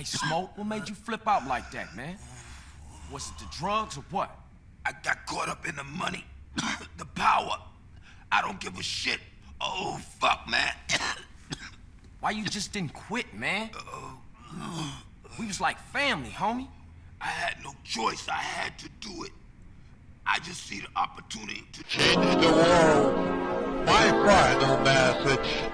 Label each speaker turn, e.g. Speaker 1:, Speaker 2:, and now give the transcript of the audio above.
Speaker 1: Hey, Smoke, what made you flip out like that, man? Was it the drugs or what?
Speaker 2: I got caught up in the money, the power. I don't give a shit. Oh, fuck, man.
Speaker 1: Why you just didn't quit, man? Oh. We was like family, homie.
Speaker 2: I had no choice. I had to do it. I just see the opportunity to
Speaker 3: change the world. My final message.